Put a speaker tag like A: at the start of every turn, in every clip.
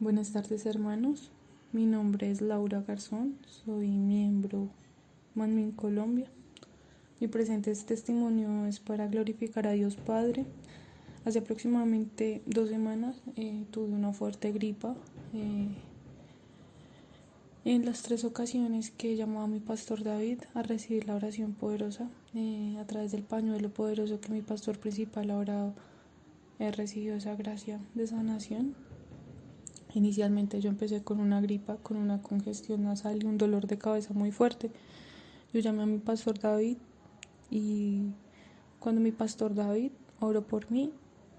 A: Buenas tardes hermanos, mi nombre es Laura Garzón, soy miembro Manmin Colombia. Mi presente testimonio es para glorificar a Dios Padre. Hace aproximadamente dos semanas eh, tuve una fuerte gripa. Eh, en las tres ocasiones que llamó a mi pastor David a recibir la oración poderosa, eh, a través del pañuelo poderoso que mi pastor principal ha orado, he recibido esa gracia de sanación. Inicialmente yo empecé con una gripa, con una congestión nasal y un dolor de cabeza muy fuerte. Yo llamé a mi pastor David y cuando mi pastor David oró por mí,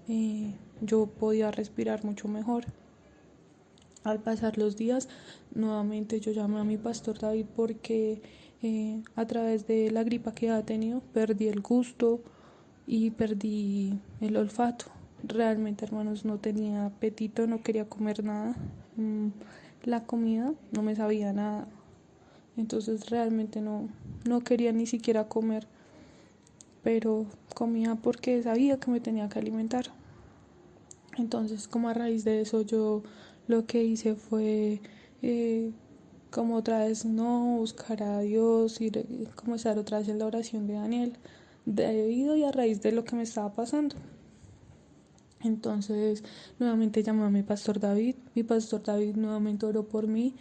A: eh, yo podía respirar mucho mejor. Al pasar los días, nuevamente yo llamé a mi pastor David porque eh, a través de la gripa que ha tenido perdí el gusto y perdí el olfato realmente hermanos no tenía apetito, no quería comer nada. Mm, la comida no me sabía nada. Entonces realmente no, no quería ni siquiera comer. Pero comía porque sabía que me tenía que alimentar. Entonces como a raíz de eso yo lo que hice fue eh, como otra vez no buscar a Dios y comenzar otra vez en la oración de Daniel debido y a raíz de lo que me estaba pasando. Entonces, nuevamente llamó a mi pastor David. Mi pastor David nuevamente oró por mí.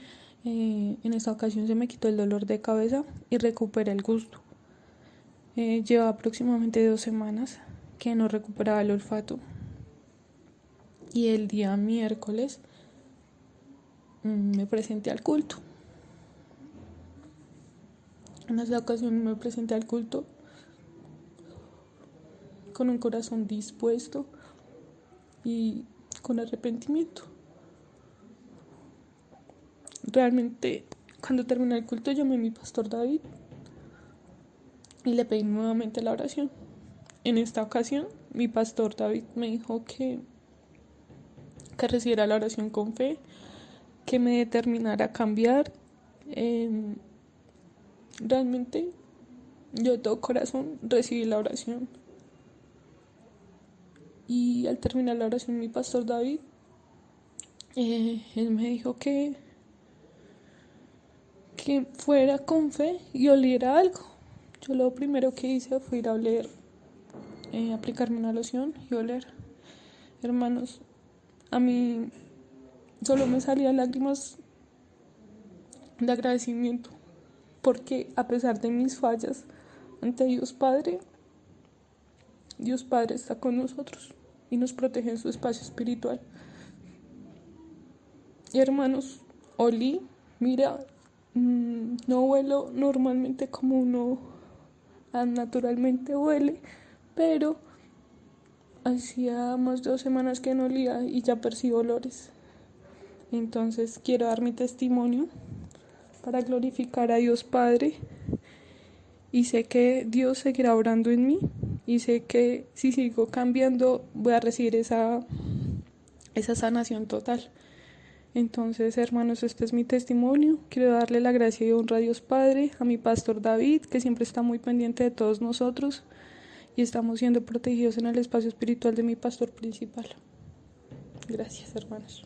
A: Eh, en esta ocasión se me quitó el dolor de cabeza y recuperé el gusto. Eh, lleva aproximadamente dos semanas que no recuperaba el olfato. Y el día miércoles mm, me presenté al culto. En esa ocasión me presenté al culto con un corazón dispuesto y con arrepentimiento. Realmente, cuando terminé el culto, llamé a mi pastor David y le pedí nuevamente la oración. En esta ocasión, mi pastor David me dijo que, que recibiera la oración con fe, que me determinara a cambiar. realmente, yo de todo corazón recibí la oración. Y al terminar la oración, mi pastor David, eh, él me dijo que, que fuera con fe y oliera algo. Yo lo primero que hice fue ir a oler, eh, aplicarme una loción y oler. Hermanos, a mí solo me salían lágrimas de agradecimiento, porque a pesar de mis fallas ante Dios Padre, Dios Padre está con nosotros y nos protege en su espacio espiritual. Y hermanos, Oli, mira, mm, no vuelo normalmente como uno naturalmente huele, pero hacía más de dos semanas que no olía y ya percibo olores. Entonces quiero dar mi testimonio para glorificar a Dios Padre y sé que Dios seguirá orando en mí y sé que si sigo cambiando voy a recibir esa, esa sanación total. Entonces, hermanos, este es mi testimonio. Quiero darle la gracia y honra a Dios Padre, a mi pastor David, que siempre está muy pendiente de todos nosotros y estamos siendo protegidos en el espacio espiritual de mi pastor principal. Gracias, hermanos.